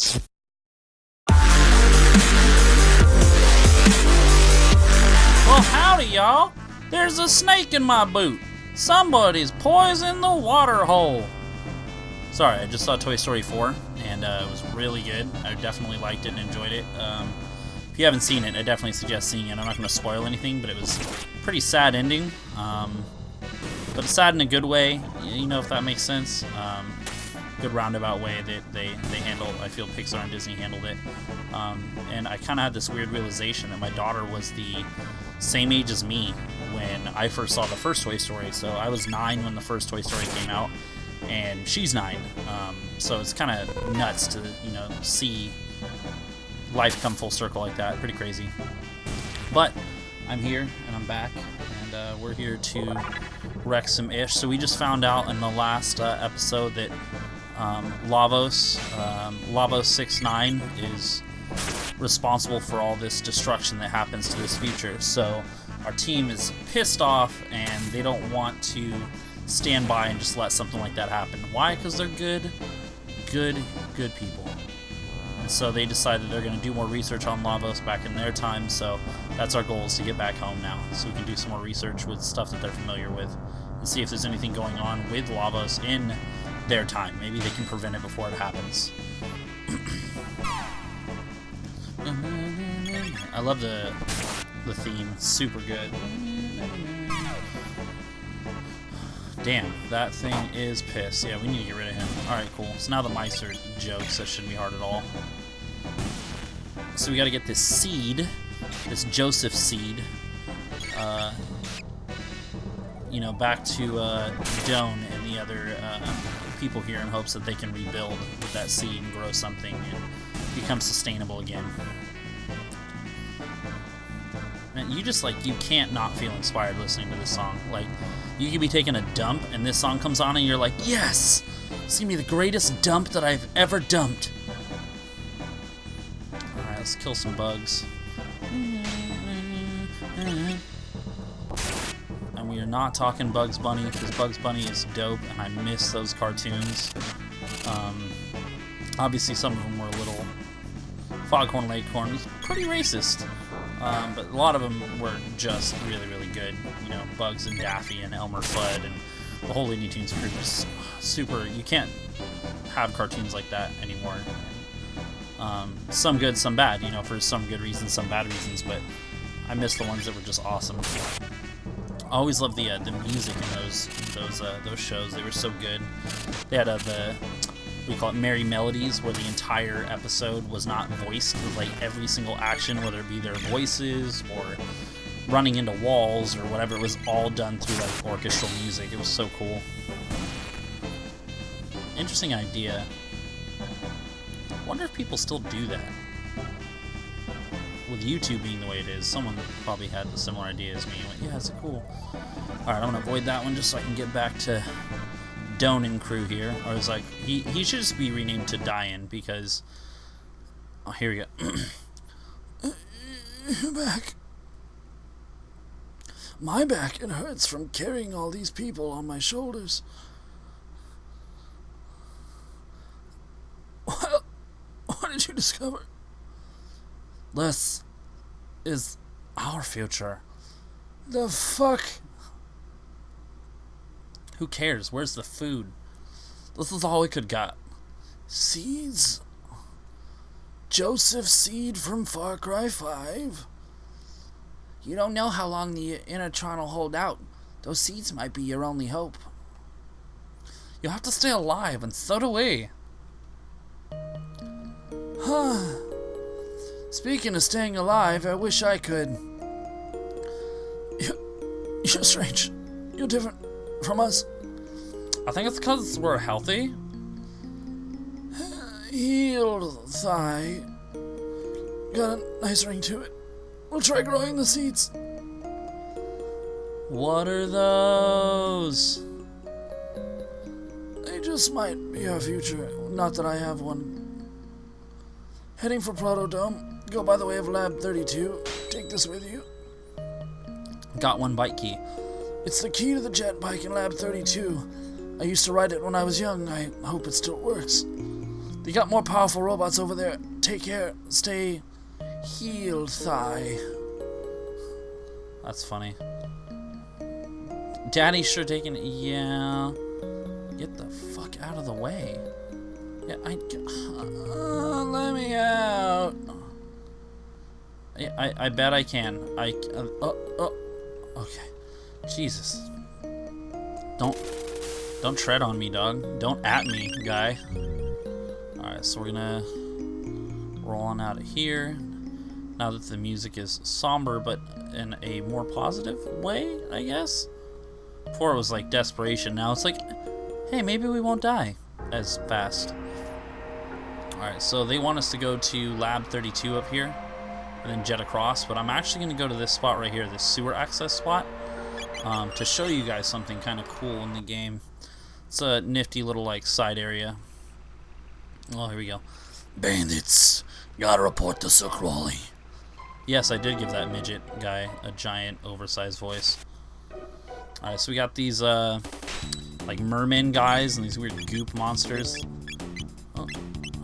Well, howdy, y'all. There's a snake in my boot. Somebody's poisoned the water hole. Sorry, I just saw Toy Story 4, and uh, it was really good. I definitely liked it and enjoyed it. Um, if you haven't seen it, I definitely suggest seeing it. I'm not going to spoil anything, but it was pretty sad ending. Um, but sad in a good way, you know if that makes sense. Um, good roundabout way that they, they handled, I feel Pixar and Disney handled it. Um, and I kind of had this weird realization that my daughter was the same age as me when I first saw the first Toy Story. So I was nine when the first Toy Story came out, and she's nine. Um, so it's kind of nuts to you know see life come full circle like that. Pretty crazy. But I'm here and I'm back, and uh, we're here to wreck some ish. So we just found out in the last uh, episode that um, Lavos, um, Lavos 69 is responsible for all this destruction that happens to this future. So our team is pissed off and they don't want to stand by and just let something like that happen. Why? Because they're good, good, good people. And so they decided they're going to do more research on Lavos back in their time. So that's our goal is to get back home now so we can do some more research with stuff that they're familiar with and see if there's anything going on with Lavos in their time. Maybe they can prevent it before it happens. I love the the theme. Super good. Damn, that thing is pissed. Yeah, we need to get rid of him. Alright, cool. So now the mice are jokes. That shouldn't be hard at all. So we gotta get this seed, this Joseph seed, uh, you know, back to uh, Doan and the other uh, people here in hopes that they can rebuild with that seed and grow something and become sustainable again. You just like you can't not feel inspired listening to this song. Like you could be taking a dump and this song comes on and you're like, yes, it's gonna be the greatest dump that I've ever dumped. All right, let's kill some bugs. Not talking Bugs Bunny because Bugs Bunny is dope and I miss those cartoons. Um, obviously, some of them were a little Foghorn Leghorn was pretty racist. Um, but a lot of them were just really, really good. You know, Bugs and Daffy and Elmer Fudd and the whole Looney Tunes crew was super. You can't have cartoons like that anymore. Um, some good, some bad. You know, for some good reasons, some bad reasons. But I miss the ones that were just awesome. Always loved the uh, the music in those those uh, those shows. They were so good. They had uh, the we call it Merrie Melodies, where the entire episode was not voiced. like every single action, whether it be their voices or running into walls or whatever, it was all done through like orchestral music. It was so cool. Interesting idea. Wonder if people still do that. With YouTube being the way it is, someone probably had a similar idea as me. Went, yeah, it's cool. Alright, I'm gonna avoid that one just so I can get back to Donan crew here. I was like, he, he should just be renamed to Dian because... Oh, here we go. back. My back, it hurts from carrying all these people on my shoulders. What, what did you discover? This is our future. The fuck? Who cares? Where's the food? This is all we could get. Seeds? Joseph Seed from Far Cry 5? You don't know how long the Enertron will hold out. Those seeds might be your only hope. You'll have to stay alive, and so do we. Huh. Speaking of staying alive, I wish I could. You, you're strange. You're different from us? I think it's because we're healthy. Healed thigh. Got a nice ring to it. We'll try growing the seeds. What are those? They just might be our future. Not that I have one. Heading for Proto Dome. Go by the way of Lab 32. Take this with you. Got one bike key. It's the key to the jet bike in Lab 32. I used to ride it when I was young. I hope it still works. They got more powerful robots over there. Take care. Stay healed, Thigh. That's funny. Daddy sure taking Yeah. Get the fuck out of the way. Yeah, I. Uh, let me out. I, I bet I can. I. Uh, oh, oh. Okay. Jesus. Don't. Don't tread on me, dog. Don't at me, guy. Alright, so we're gonna roll on out of here. Now that the music is somber, but in a more positive way, I guess. Before it was like desperation. Now it's like, hey, maybe we won't die as fast. Alright, so they want us to go to Lab 32 up here and then jet across, but I'm actually going to go to this spot right here, this sewer access spot, um, to show you guys something kind of cool in the game. It's a nifty little like side area. Oh, here we go. Bandits, gotta report to Sir Krawlie. Yes, I did give that midget guy a giant oversized voice. Alright, so we got these uh, like merman guys and these weird goop monsters. Oh,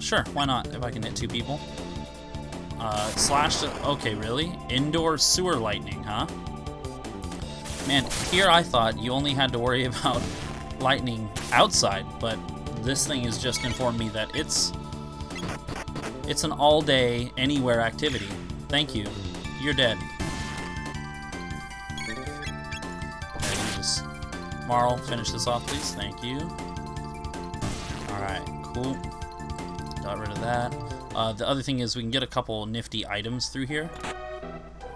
sure, why not? If I can hit two people. Uh, slash. Okay, really? Indoor sewer lightning, huh? Man, here I thought you only had to worry about lightning outside, but this thing has just informed me that it's it's an all-day, anywhere activity. Thank you. You're dead. Okay, just Marle, finish this off, please. Thank you. All right, cool. Got rid of that. Uh, the other thing is we can get a couple nifty items through here.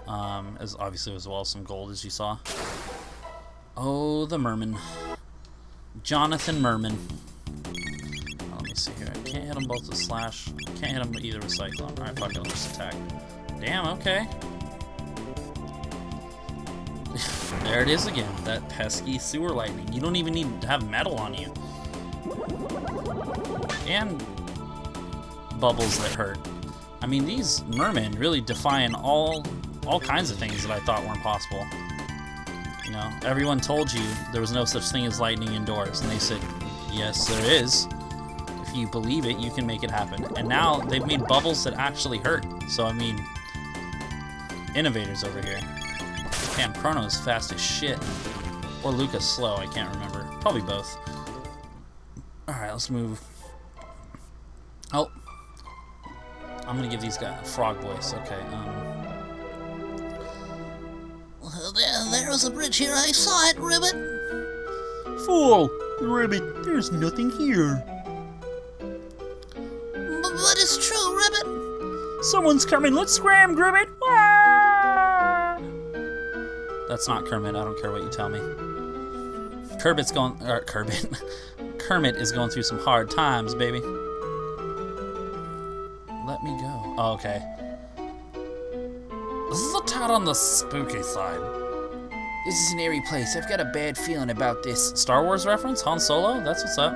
Um, as obviously as well as some gold, as you saw. Oh, the merman. Jonathan Merman. Oh, let me see here. I can't hit them both with slash. Can't hit them either with cyclone. Alright, fuck it, I'll just attack. Damn, okay. there it is again. That pesky sewer lightning. You don't even need to have metal on you. And bubbles that hurt. I mean, these mermen really define all all kinds of things that I thought weren't possible. You know, everyone told you there was no such thing as lightning indoors, and they said, yes, there is. If you believe it, you can make it happen. And now they've made bubbles that actually hurt. So, I mean, innovators over here. Damn, Chrono is fast as shit. Or Lucca's slow, I can't remember. Probably both. Alright, let's move. Oh, I'm gonna give these guys a frog voice. Okay. Um. There, there was a bridge here. I saw it, Ribbit. Fool! Ribbit, there's nothing here. B but it's true, Ribbit. Someone's coming. Let's scram, Ribbit. Ah! That's not Kermit. I don't care what you tell me. Kermit's going. Or Kermit. Kermit is going through some hard times, baby. Oh, okay. This is a tad on the spooky side. This is an eerie place. I've got a bad feeling about this. Star Wars reference? Han Solo? That's what's up.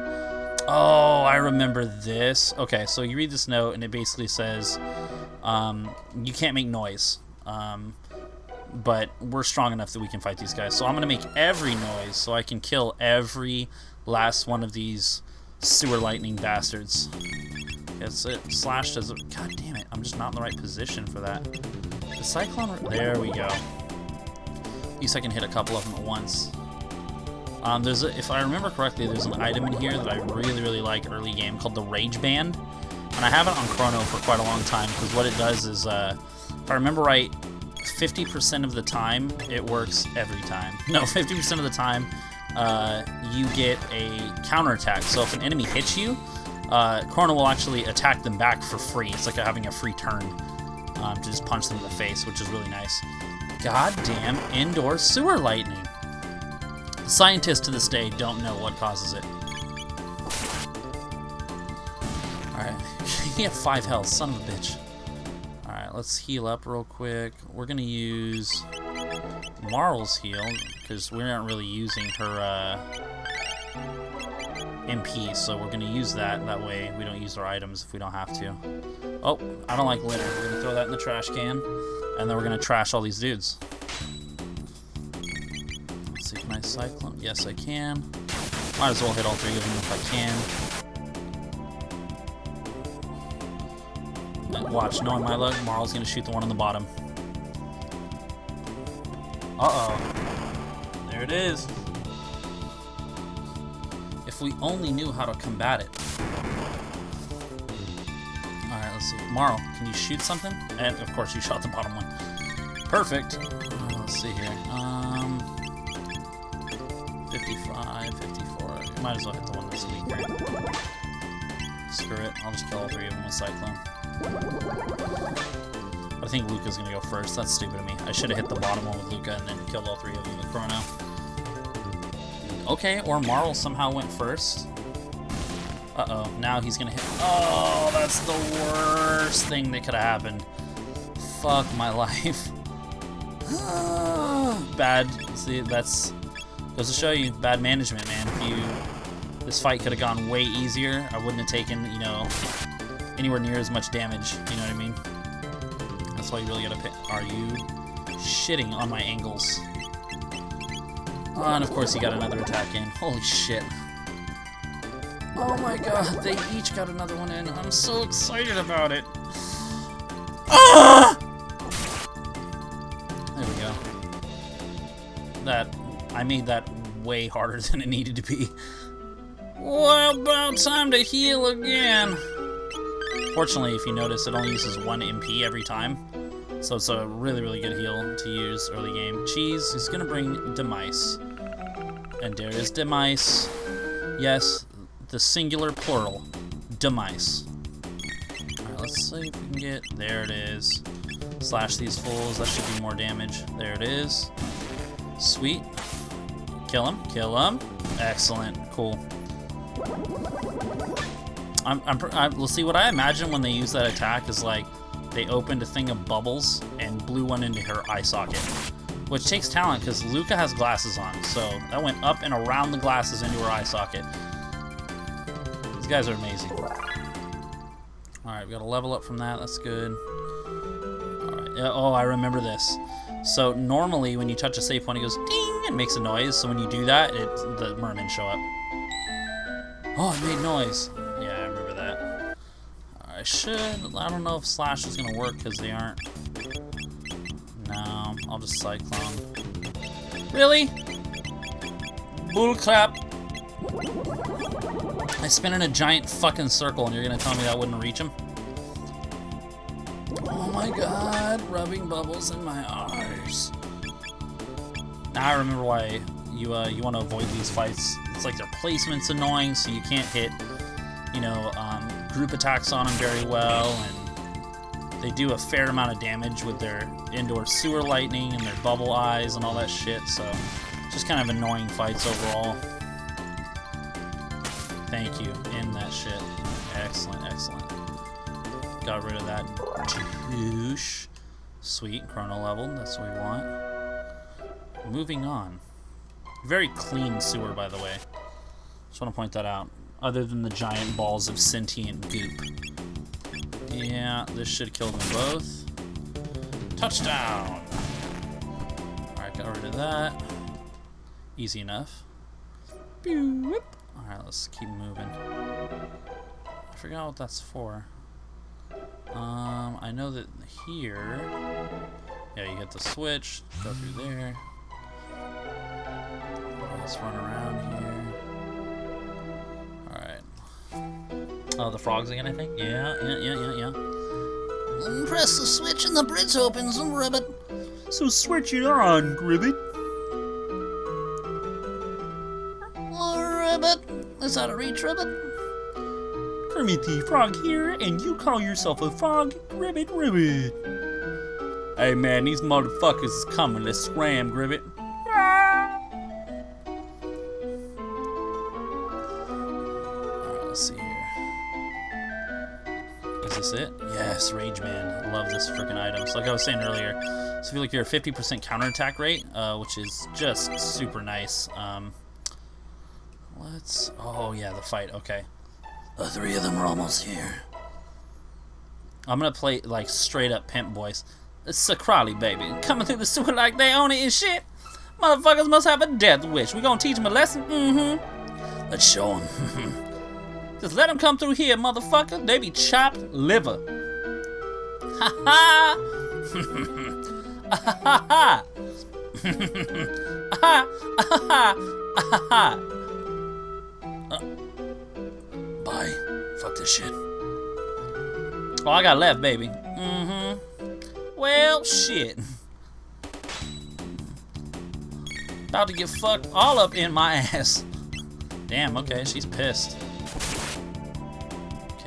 Oh, I remember this. Okay, so you read this note, and it basically says, um, you can't make noise. Um, but we're strong enough that we can fight these guys. So I'm going to make every noise so I can kill every last one of these sewer lightning bastards. It's it as a... God damn it, I'm just not in the right position for that. The Cyclone... There we go. At least I can hit a couple of them at once. Um, there's a, if I remember correctly, there's an item in here that I really, really like early game called the Rage Band. And I have it on Chrono for quite a long time, because what it does is, uh, if I remember right, 50% of the time, it works every time. No, 50% of the time, uh, you get a counterattack. So if an enemy hits you, uh, Chrono will actually attack them back for free. It's like having a free turn um, to just punch them in the face, which is really nice. Goddamn indoor sewer lightning. Scientists to this day don't know what causes it. Alright, he had five health, son of a bitch. Alright, let's heal up real quick. We're gonna use Marle's heal, because we aren't really using her uh, MP, so we're gonna use that. That way we don't use our items if we don't have to. Oh, I don't like litter. We're gonna throw that in the trash can, and then we're gonna trash all these dudes. Let's see, can I cyclone? Yes, I can. Might as well hit all three of them if I can. Watch, knowing my luck, Marle's gonna shoot the one on the bottom. Uh-oh. There it is. If we only knew how to combat it. Alright, let's see. Marle, can you shoot something? And of course you shot the bottom one. Perfect. Uh, let's see here. Um 55, 54. Might as well hit the one that's weaker. Screw it. I'll just kill all three of them with Cyclone. I think Lucca's gonna go first. That's stupid of me. I should have hit the bottom one with Lucca and then killed all three of them with Chrono. Okay, or Marle somehow went first. Uh-oh, now he's gonna hit... Oh, that's the worst thing that could have happened. Fuck my life. bad. See, that's... Goes to show you, bad management, man. If you... This fight could have gone way easier. I wouldn't have taken, you know, anywhere near as much damage. You know what I mean? That's why you really gotta pick. Are you shitting on my angles? Oh, and of course he got another attack in. Holy shit. Oh my god, they each got another one in. I'm so excited about it. Ah! There we go. That, I made that way harder than it needed to be. Well, about time to heal again. Fortunately, if you notice, it only uses one MP every time. So it's a really, really good heal to use early game. Cheese is going to bring Demise. And there is Demise. Yes, the singular plural. Demise. Alright, let's see if we can get... There it is. Slash these fools. That should do more damage. There it is. Sweet. Kill him. Kill him. Excellent. Cool. I'm, I'm, I, let's see, what I imagine when they use that attack is like they opened a thing of bubbles and blew one into her eye socket. Which takes talent because Lucca has glasses on, so that went up and around the glasses into her eye socket. These guys are amazing. Alright, we got a level up from that, that's good. Alright, oh, I remember this. So normally when you touch a safe point, it goes ding and makes a noise, so when you do that, it, the mermen show up. Oh, it made noise. Should. I don't know if Slash is to work because they aren't. No, I'll just Cyclone. Really? Bullcrap. I spin in a giant fucking circle and you're to tell me that wouldn't reach him? Oh my god, rubbing bubbles in my eyes. Now I remember why you uh, you want to avoid these fights. It's like their placement's annoying, so you can't hit, you know, group attacks on them very well, and they do a fair amount of damage with their indoor sewer lightning and their bubble eyes and all that shit, so just kind of annoying fights overall. Thank you, in that shit. Excellent, excellent. Got rid of that douche. Sweet, chrono level, that's what we want. Moving on. Very clean sewer, by the way. Just want to point that out. Other than the giant balls of sentient goop. Yeah, this should kill them both. Touchdown! Alright, got rid of that. Easy enough. Alright, let's keep moving. I forgot what that's for. Um, I know that here... Yeah, you get the switch, go through there. Let's run around here. Oh, the frogs again, I think? Yeah, yeah, yeah, yeah, yeah. And press the switch and the bridge opens and ribbit. So switch it on, Gribbit. Ribbit. Is that a reach, ribbit? Kermit the Frog here, and you call yourself a frog? Ribbit, ribbit. Hey man, these motherfuckers is coming. Let's scram, Gribbit. This it? Yes, Rage Band. Love this freaking item. So like I was saying earlier, so if you look here, 50% counterattack rate, uh, which is just super nice. Um, let's... Oh, yeah, the fight. Okay. The three of them are almost here. I'm gonna play like straight up pimp voice. It's a baby, coming through the sewer like they own it and shit. Motherfuckers must have a death wish. We gonna teach them a lesson? Mm-hmm. Let's show them. Just let them come through here, motherfucker. They be chopped liver. Ha ha! Ha ha! Ha ha! Bye. Fuck this shit. Oh, I got left, baby. Mm-hmm. Well, shit. About to get fucked all up in my ass. Damn, okay, she's pissed.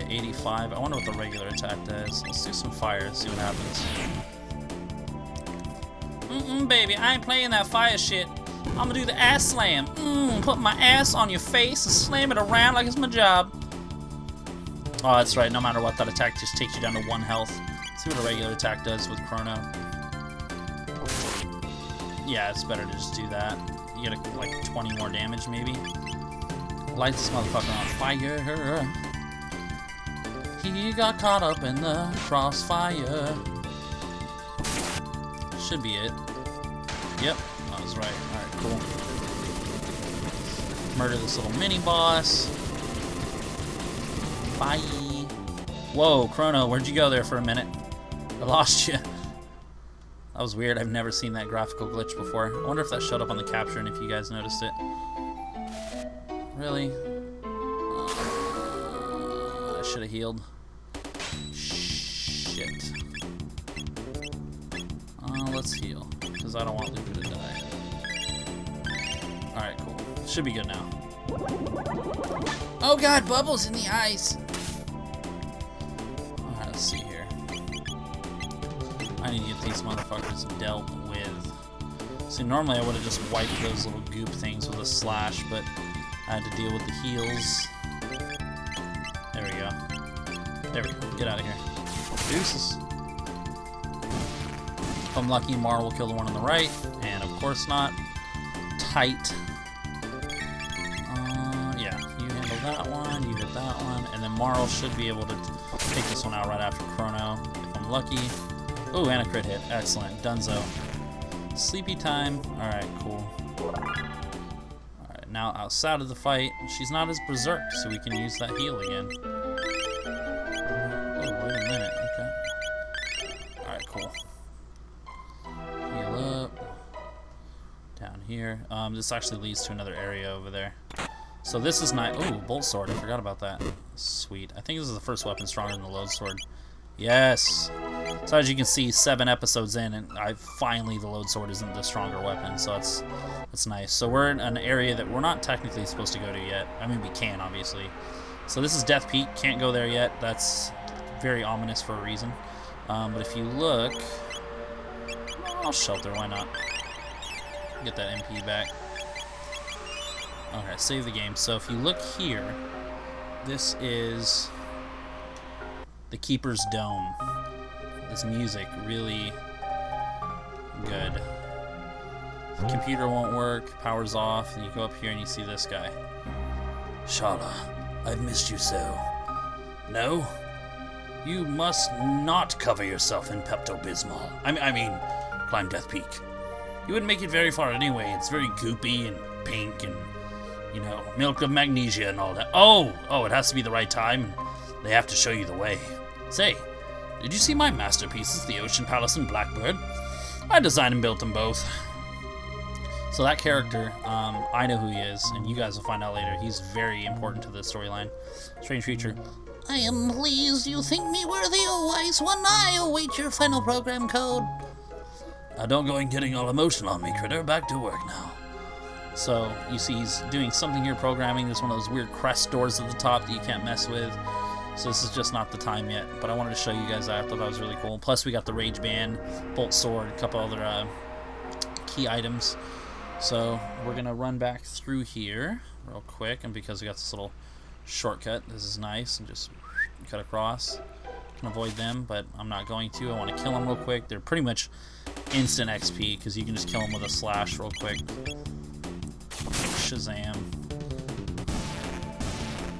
Okay, 85. I wonder what the regular attack does. Let's do some fire, see what happens. Mm-mm, baby, I ain't playing that fire shit. I'm gonna do the ass slam. Mmm, put my ass on your face and slam it around like it's my job. Oh, that's right. No matter what, that attack just takes you down to one health. Let's see what a regular attack does with Chrono. Yeah, it's better to just do that. You get like 20 more damage, maybe. Light this motherfucker on fire. He got caught up in the crossfire. Should be it. Yep, I was right. Alright, cool. Murder this little mini boss. Bye. Whoa, Chrono, where'd you go there for a minute? I lost you. That was weird. I've never seen that graphical glitch before. I wonder if that showed up on the capture and if you guys noticed it. Really? Should have healed. Shit. Uh, let's heal, because I don't want Lucca to die. Alright, cool. Should be good now. Oh god, bubbles in the. Alright, let's see here. I need to get these motherfuckers dealt with. See, normally I would have just wiped those little goop things with a slash, but I had to deal with the heals. There we go. There we go. Get out of here. Deuces. If I'm lucky, Mar will kill the one on the right, and of course not. Tight. Uh, yeah, you handle that one, you hit that one, and then Marle should be able to take this one out right after Chrono, if I'm lucky. Ooh, and a crit hit. Excellent. Dunzo. Sleepy time. Alright, cool. Alright, now outside of the fight, she's not as berserk, so we can use that heal again. Here. Um, this actually leads to another area over there. So this is nice. Oh, bolt sword. I forgot about that. Sweet. I think this is the first weapon stronger than the Lode Sword. Yes. So as you can see, seven episodes in, and I finally the Lode Sword isn't the stronger weapon. So that's that's nice. So we're in an area that we're not technically supposed to go to yet. I mean, we can obviously. So this is Death Peak. Can't go there yet. That's very ominous for a reason. Um, but if you look, I'll shelter. Why not? Get that MP back. Okay, save the game. So if you look here, this is the Keeper's Dome. This music really good. The computer won't work, power's off, and you go up here and you see this guy. Schala, I've missed you so. No? You must not cover yourself in Pepto-Bismol. I I mean, climb Death Peak. You wouldn't make it very far anyway. It's very goopy and pink and, you know, milk of magnesia and all that. Oh, oh, it has to be the right time. They have to show you the way. Say, did you see my masterpieces, the Ocean Palace and Blackbird? I designed and built them both. So that character, um, I know who he is, and you guys will find out later. He's very important to the storyline. Strange creature. I am pleased you think me worthy, O wise one. I await your final program code. Now don't go and getting all emotional on me, critter. Back to work now. So you see, he's doing something here programming. There's one of those weird crest doors at the top that you can't mess with. So this is just not the time yet. But I wanted to show you guys that. I thought that was really cool. Plus we got the Rage Band, Bolt Sword, a couple other uh, key items. So we're gonna run back through here real quick, and because we got this little shortcut, this is nice, and just cut across. Can avoid them, but I'm not going to. I want to kill them real quick. They're pretty much instant XP because you can just kill them with a slash real quick. Shazam.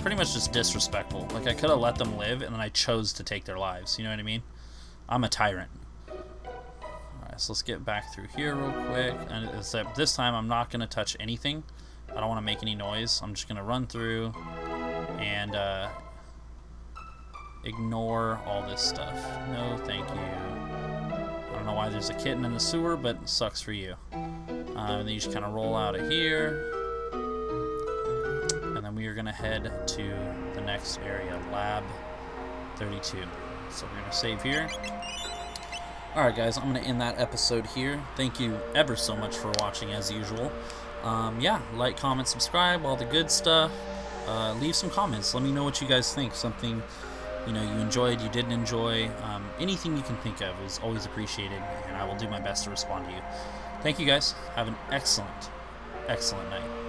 Pretty much just disrespectful. Like I could have let them live, and then I chose to take their lives. You know what I mean? I'm a tyrant. Alright, so let's get back through here real quick. And except this time I'm not going to touch anything. I don't want to make any noise. I'm just going to run through. And uh, ignore all this stuff. No, thank you. Know why there's a kitten in the sewer, but sucks for you. Uh, and then you just kind of roll out of here. And then we are going to head to the next area, Lab 32. So we're going to save here. Alright guys, I'm going to end that episode here. Thank you ever so much for watching as usual. Um, yeah, like, comment, subscribe, all the good stuff. Uh, leave some comments. Let me know what you guys think. Something you know you enjoyed, you didn't enjoy. Um, anything you can think of is always appreciated, and I will do my best to respond to you. Thank you guys. Have an excellent, excellent night.